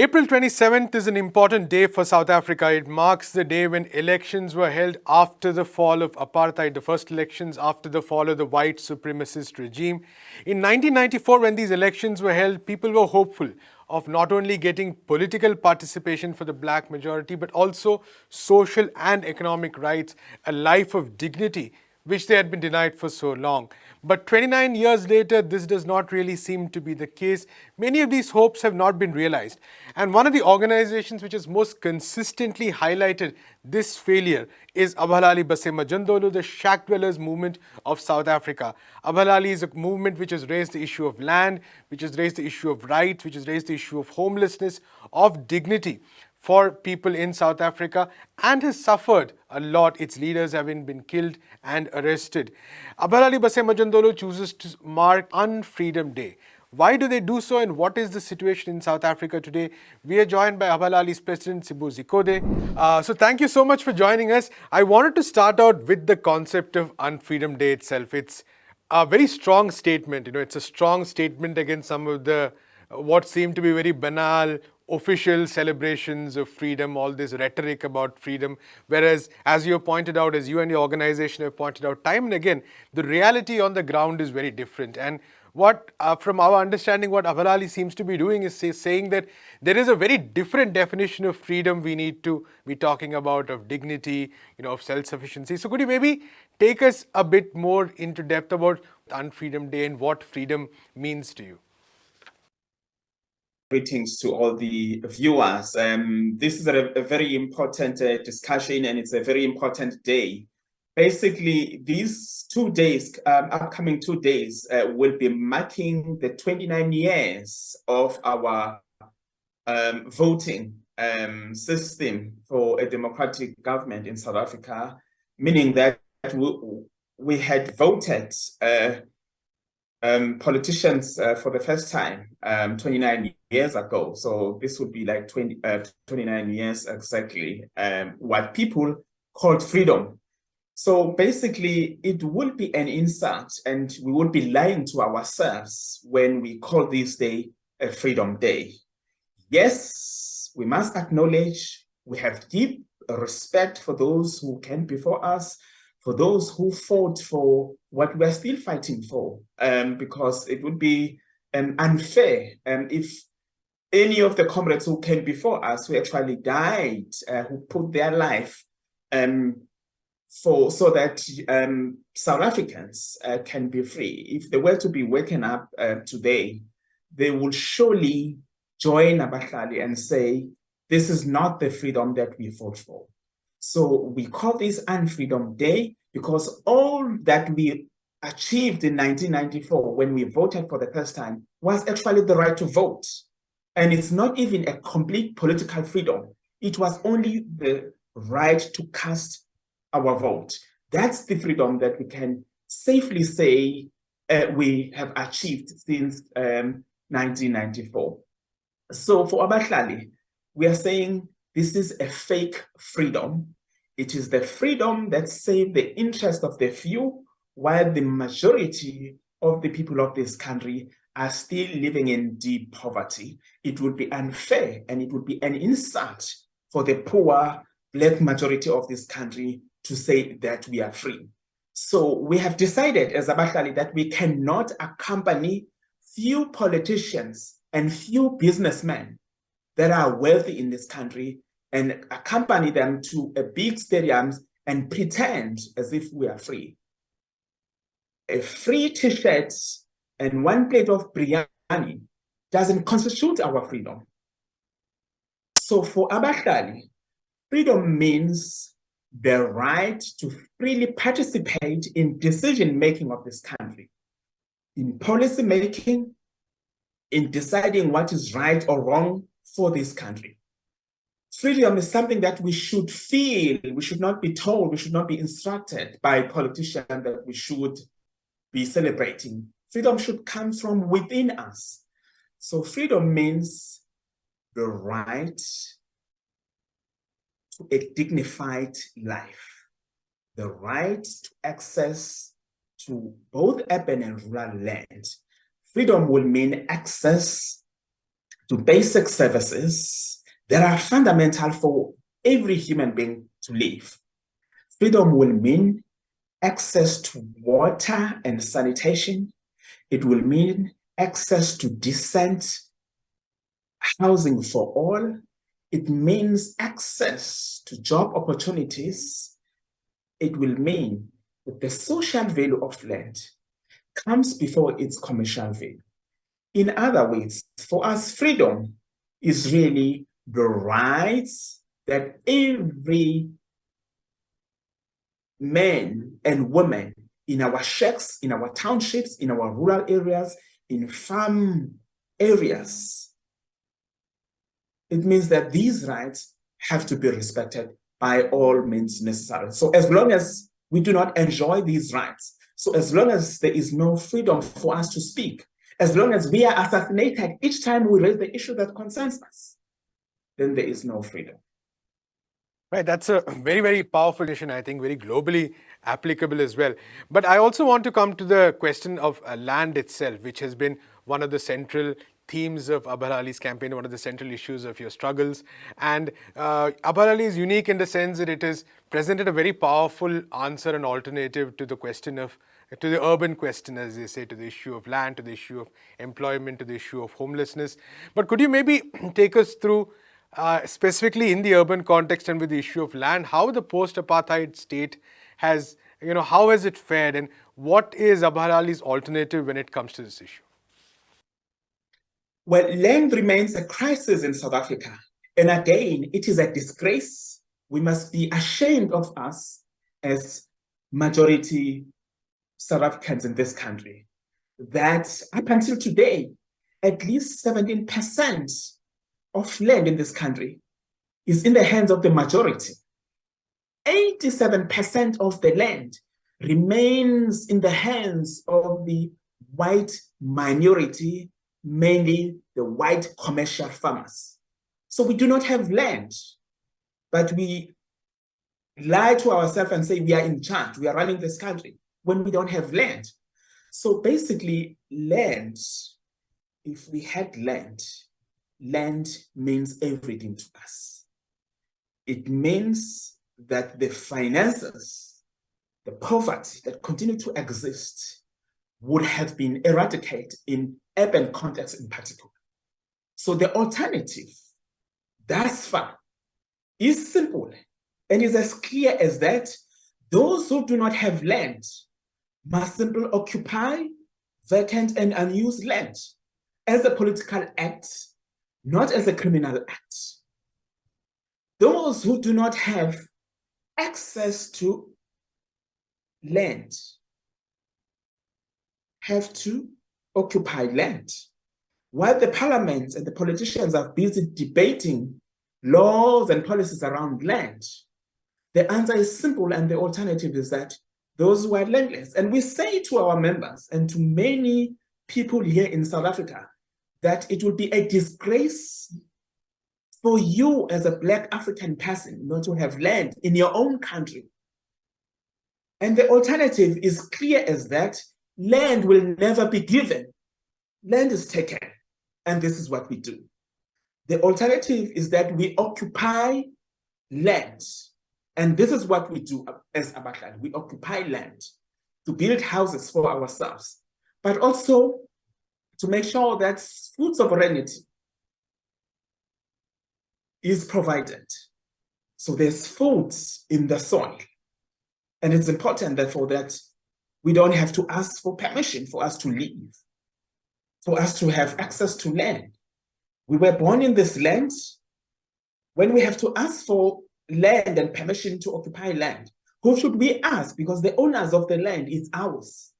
April 27th is an important day for South Africa. It marks the day when elections were held after the fall of apartheid, the first elections after the fall of the white supremacist regime. In 1994, when these elections were held, people were hopeful of not only getting political participation for the black majority, but also social and economic rights, a life of dignity which they had been denied for so long. But 29 years later, this does not really seem to be the case. Many of these hopes have not been realized. And one of the organizations which has most consistently highlighted this failure is Abahlali baseMjondolo, the shack dwellers movement of South Africa. Abahlali is a movement which has raised the issue of land, which has raised the issue of rights, which has raised the issue of homelessness, of dignity for people in South Africa and has suffered a lot. Its leaders having been killed and arrested. Abahlali baseMjondolo chooses to mark Unfreedom Day. Why do they do so and what is the situation in South Africa today? We are joined by Abahlali's president, S'bu Zikode. Uh, so thank you so much for joining us. I wanted to start out with the concept of Unfreedom Day itself. It's a very strong statement. You know, it's a strong statement against some of the what seem to be very banal official celebrations of freedom, all this rhetoric about freedom. Whereas, as you have pointed out, as you and your organization have pointed out time and again, the reality on the ground is very different. And what, uh, from our understanding, what Abahlali seems to be doing is say, saying that there is a very different definition of freedom we need to be talking about, of dignity, you know, of self-sufficiency. So could you maybe take us a bit more into depth about Unfreedom Day and what freedom means to you? Greetings to all the viewers. Um, this is a, a very important uh, discussion and it's a very important day. Basically, these two days, um, upcoming two days, uh, will be marking the 29 years of our um, voting um, system for a democratic government in South Africa, meaning that we, we had voted uh, um, politicians uh, for the first time um, 29 years ago. So this would be like 20, uh, 29 years exactly, um, what people called freedom. So basically, it would be an insult and we would be lying to ourselves when we call this day a freedom day. Yes, we must acknowledge we have deep respect for those who came before us, for those who fought for what we're still fighting for, um, because it would be um, unfair um, if any of the comrades who came before us who actually died, uh, who put their life um, for so that um, South Africans uh, can be free. If they were to be waken up uh, today, they will surely join Abahlali and say, this is not the freedom that we fought for. So we call this Unfreedom Day because all that we achieved in 1994 when we voted for the first time was actually the right to vote. And it's not even a complete political freedom. It was only the right to cast our vote. That's the freedom that we can safely say uh, we have achieved since um, 1994. So for Abahlali, we are saying this is a fake freedom it is the freedom that saves the interest of the few, while the majority of the people of this country are still living in deep poverty. It would be unfair and it would be an insult for the poor black majority of this country to say that we are free. So we have decided as Abahlali that we cannot accompany few politicians and few businessmen that are wealthy in this country and accompany them to a big stadiums and pretend as if we are free. A free t-shirt and one plate of biryani doesn't constitute our freedom. So for Abahlali, freedom means the right to freely participate in decision-making of this country, in policy making, in deciding what is right or wrong for this country. Freedom is something that we should feel, we should not be told, we should not be instructed by politicians that we should be celebrating. Freedom should come from within us. So freedom means the right to a dignified life, the right to access to both urban and rural land. Freedom will mean access to basic services that are fundamental for every human being to live. Freedom will mean access to water and sanitation. It will mean access to decent housing for all. It means access to job opportunities. It will mean that the social value of land comes before its commercial value. In other words, for us, freedom is really the rights that every man and women in our shacks, in our townships, in our rural areas, in farm areas. It means that these rights have to be respected by all means necessary. So as long as we do not enjoy these rights, so as long as there is no freedom for us to speak, as long as we are assassinated each time we raise the issue that concerns us, then there is no freedom. Right, that's a very, very powerful decision, I think, very globally applicable as well. But I also want to come to the question of uh, land itself, which has been one of the central themes of Abahlali's campaign, one of the central issues of your struggles. And uh, Abahlali is unique in the sense that it has presented a very powerful answer and alternative to the question of, to the urban question, as they say, to the issue of land, to the issue of employment, to the issue of homelessness. But could you maybe take us through uh, specifically in the urban context and with the issue of land, how the post-apartheid state has, you know, how has it fared and what is Abahlali's alternative when it comes to this issue? Well, land remains a crisis in South Africa. And again, it is a disgrace. We must be ashamed of us as majority South Africans in this country, that up until today, at least 17% of land in this country is in the hands of the majority. 87% of the land remains in the hands of the white minority, mainly the white commercial farmers. So we do not have land, but we lie to ourselves and say we are in charge, we are running this country when we don't have land. So basically land, if we had land, land means everything to us. It means that the finances, the poverty that continue to exist would have been eradicated in urban context in particular. So the alternative thus far is simple and is as clear as that those who do not have land must simply occupy vacant and unused land as a political act not as a criminal act. Those who do not have access to land have to occupy land. While the parliament and the politicians are busy debating laws and policies around land, the answer is simple and the alternative is that those who are landless. And we say to our members and to many people here in South Africa, that it would be a disgrace for you as a Black African person not to have land in your own country. And the alternative is clear as that land will never be given. Land is taken, and this is what we do. The alternative is that we occupy land, and this is what we do as Abahlali. We occupy land to build houses for ourselves, but also to make sure that food sovereignty is provided. So there's food in the soil. And it's important therefore that we don't have to ask for permission for us to live, for us to have access to land. We were born in this land. When we have to ask for land and permission to occupy land, who should we ask? Because the owners of the land is ours.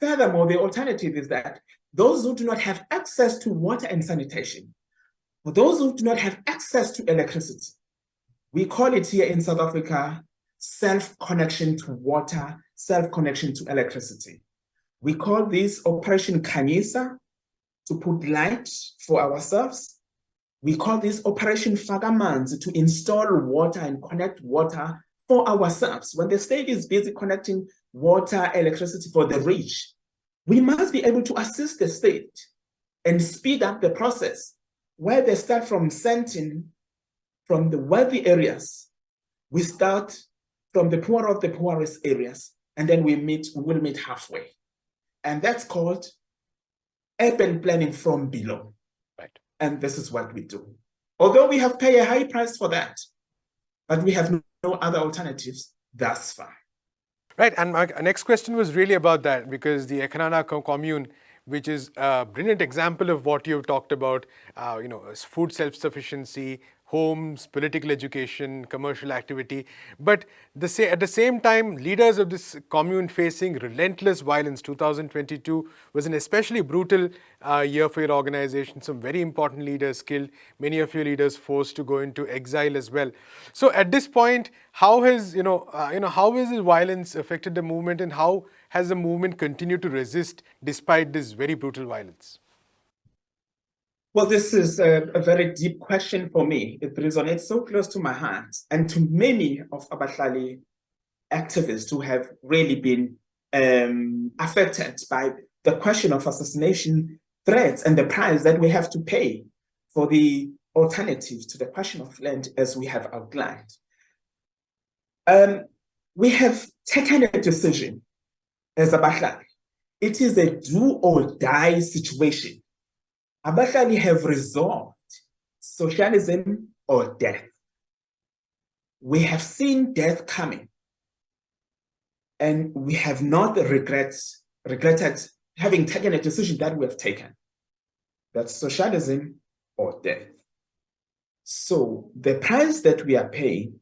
Furthermore, the alternative is that those who do not have access to water and sanitation, for those who do not have access to electricity, we call it here in South Africa self-connection to water, self-connection to electricity. We call this Operation Khanyisa to put light for ourselves. We call this Operation Fagamans to install water and connect water for ourselves. When the state is busy connecting water, electricity for the rich, we must be able to assist the state and speed up the process where they start from Sandton, from the wealthy areas. We start from the poor of the poorest areas, and then we meet, we will meet halfway. And that's called urban planning from below. Right. And this is what we do. Although we have paid a high price for that, but we have no, no other alternatives thus far. Right, and my next question was really about that because the eKhenana commune, which is a brilliant example of what you've talked about, uh, you know, food self-sufficiency, homes, political education, commercial activity. But the at the same time, leaders of this commune facing relentless violence. 2022 was an especially brutal uh, year for your organization. Some very important leaders killed, many of your leaders forced to go into exile as well. So at this point, how has you know uh, you know how has this violence affected the movement, and how has the movement continued to resist despite this very brutal violence? Well, this is a, a, very deep question for me. It resonates so close to my heart and to many of Abahlali activists who have really been um, affected by the question of assassination threats and the price that we have to pay for the alternative to the question of land as we have outlined. Um, we have taken a decision as Abahlali. It is a do or die situation Abahlali have resolved socialism or death. We have seen death coming, and we have not regret, regretted having taken a decision that we have taken. That's socialism or death. So the price that we are paying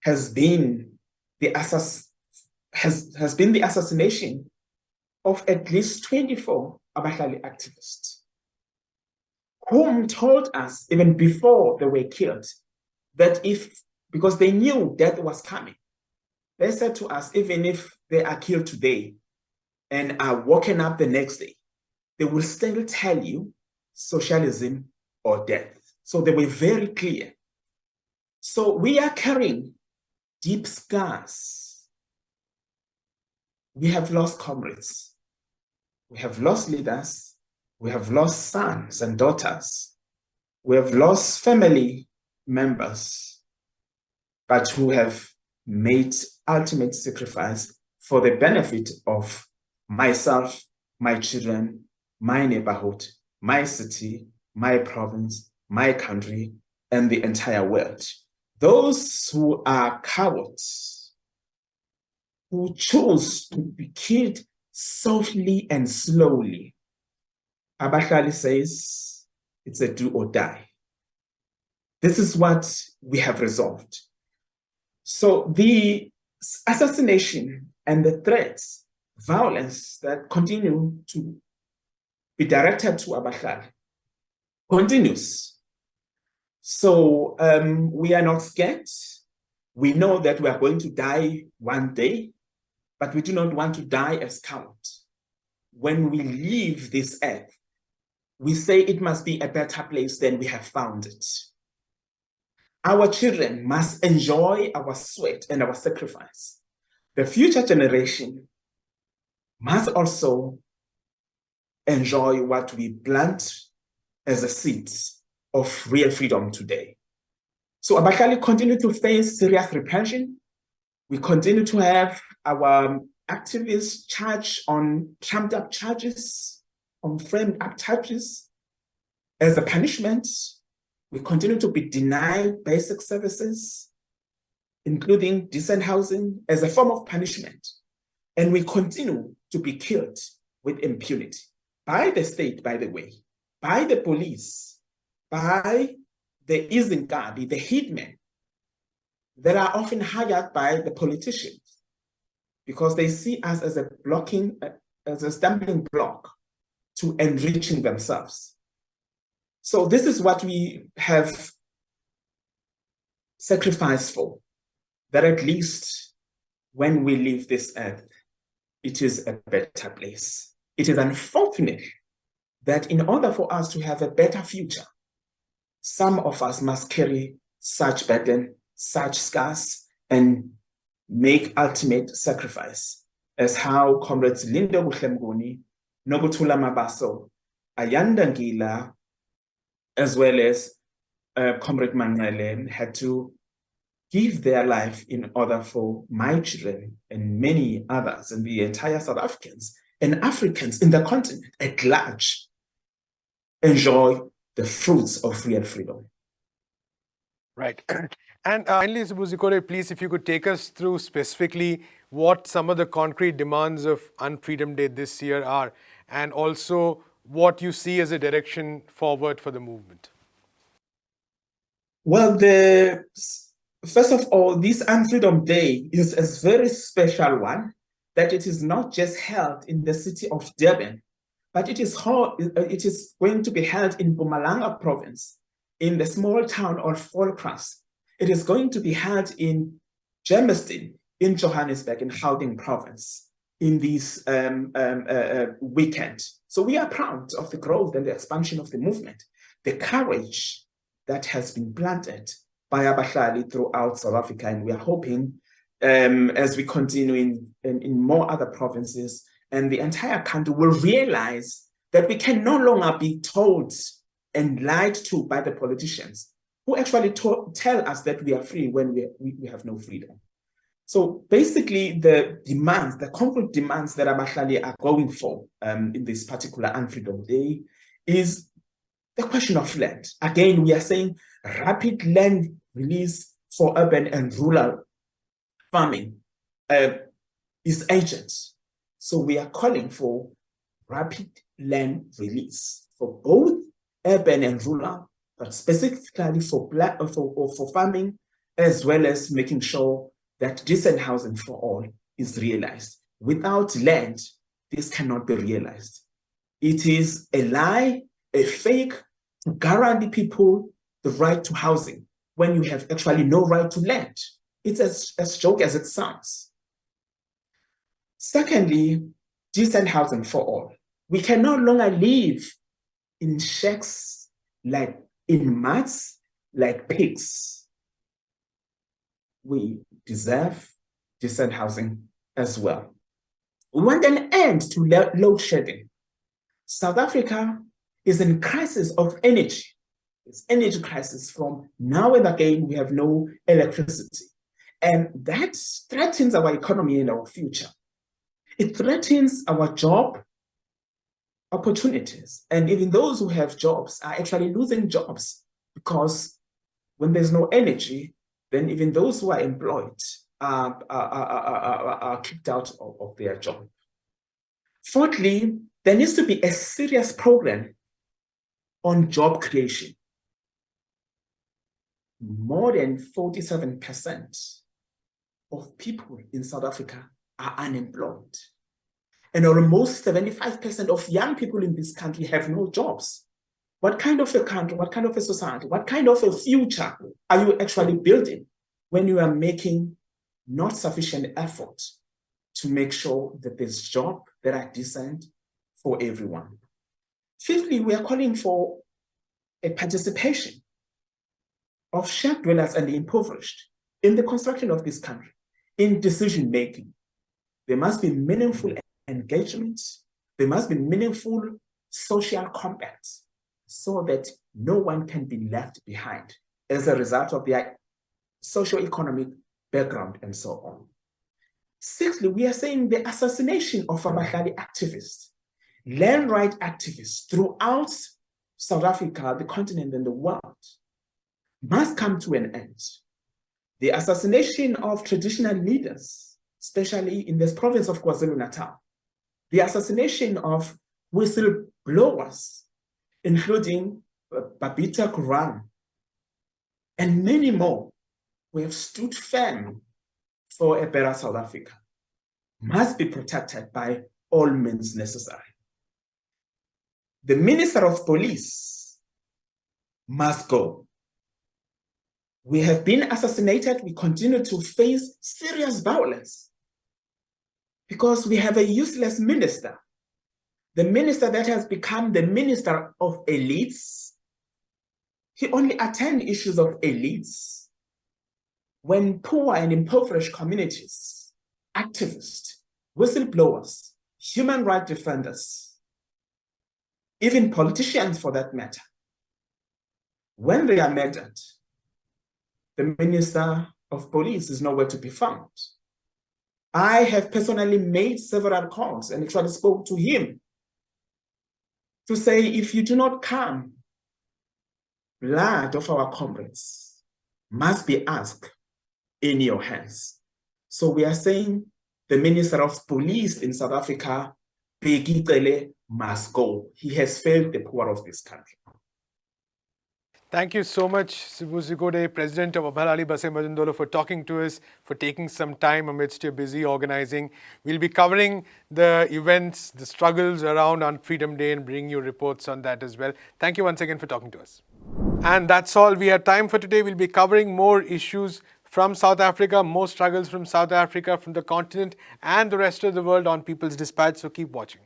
has been the assass has, has been the assassination of at least 24 Abahlali activists whom told us even before they were killed that if, because they knew death was coming, they said to us, even if they are killed today and are woken up the next day, they will still tell you socialism or death. So they were very clear. So we are carrying deep scars. We have lost comrades. We have lost leaders. We have lost sons and daughters. We have lost family members, but who have made ultimate sacrifice for the benefit of myself, my children, my neighborhood, my city, my province, my country, and the entire world. Those who are cowards, who choose to be killed softly and slowly, Abahlali says it's a do or die. This is what we have resolved. So the assassination and the threats, violence that continue to be directed to Abahlali continues. So um, we are not scared. We know that we are going to die one day, but we do not want to die as cowards. When we leave this earth, we say it must be a better place than we have found it. Our children must enjoy our sweat and our sacrifice. The future generation must also enjoy what we plant as a seed of real freedom today. So Abahlali continue to face serious repression. We continue to have our activists charged on trumped up charges on framed up charges. As a punishment, we continue to be denied basic services, including decent housing, as a form of punishment. And we continue to be killed with impunity by the state, by the way, by the police, by the Izinkabi, the hitmen, that are often hired by the politicians because they see us as a blocking, as a stumbling block to enriching themselves. So this is what we have sacrificed for, that at least when we leave this earth, it is a better place. It is unfortunate that in order for us to have a better future, some of us must carry such burden, such scars, and make ultimate sacrifice, as how comrades Lindokuhle Mnguni Nokuthula Mabaso Ayanda Ngila, as well as uh, Comrade Manele, had to give their life in order for my children and many others and the entire South Africans and Africans in the continent at large enjoy the fruits of real freedom. Right. And uh, finally, S'bu Zikode, please, if you could take us through specifically what some of the concrete demands of Unfreedom Day this year are, and also what you see as a direction forward for the movement. Well, the first of all, this Unfreedom Day is a very special one that it is not just held in the city of Durban, but it is, it is going to be held in Mpumalanga province, in the small town of Voelkrans, it is going to be held in Germiston, in Johannesburg, in Gauteng province, in this um, um, uh, uh, weekend. So we are proud of the growth and the expansion of the movement, the courage that has been planted by Abahlali throughout South Africa. And we are hoping um, as we continue in, in, in more other provinces and the entire country will realize that we can no longer be told and lied to by the politicians who actually tell us that we are free when we, we, we, have no freedom. So basically the demands, the concrete demands that Abahlali are going for um, in this particular Unfreedom Day is the question of land. Again, we are saying rapid land release for urban and rural farming uh, is urgent. So we are calling for rapid land release for both urban and rural but specifically for, for, for farming, as well as making sure that decent housing for all is realized. Without land, this cannot be realized. It is a lie, a fake to guarantee people the right to housing when you have actually no right to land. It's as, as joke as it sounds. Secondly, decent housing for all. We can no longer live in shacks like in maths like pigs. We deserve decent housing as well. We want an end to load shedding. South Africa is in crisis of energy. It's energy crisis from now and again, we have no electricity. And that threatens our economy and our future. It threatens our job opportunities. And even those who have jobs are actually losing jobs because when there's no energy, then even those who are employed are, are, are, are kicked out of, of their job. Fourthly, there needs to be a serious program on job creation. More than 47% of people in South Africa are unemployed. And almost 75% of young people in this country have no jobs. What kind of a country, what kind of a society, what kind of a future are you actually building when you are making not sufficient effort to make sure that there's jobs that are decent for everyone? Fifthly, we are calling for a participation of shared dwellers and the impoverished in the construction of this country, in decision making. There must be meaningful mm-hmm. engagement, there must be meaningful social compacts so that no one can be left behind as a result of their socio-economic background and so on. Sixthly, we are saying the assassination of Abahlali activists, land right activists throughout South Africa, the continent and the world must come to an end. The assassination of traditional leaders, especially in this province of KwaZulu-Natal, the assassination of whistleblowers, including Babita Deokaran, and many more who have stood firm for a better South Africa, must be protected by all means necessary. The Minister of Police must go. We have been assassinated, we continue to face serious violence because we have a useless minister. The minister that has become the minister of elites, he only attend issues of elites when poor and impoverished communities, activists, whistleblowers, human rights defenders even politicians for that matter, when they are murdered, the Minister of Police is nowhere to be found. I have personally made several calls and actually spoke to him to say, if you do not come, blood of our comrades must be asked in your hands. So we are saying the Minister of Police in South Africa, Bheki Cele, must go. He has failed the poor of this country. Thank you so much, Sibu Zikode, President of Abahlali baseMjondolo, for talking to us, for taking some time amidst your busy organizing. We'll be covering the events, the struggles around on Freedom Day and bring you reports on that as well. Thank you once again for talking to us. And that's all we have time for today. We'll be covering more issues from South Africa, more struggles from South Africa, from the continent and the rest of the world on People's Dispatch. So keep watching.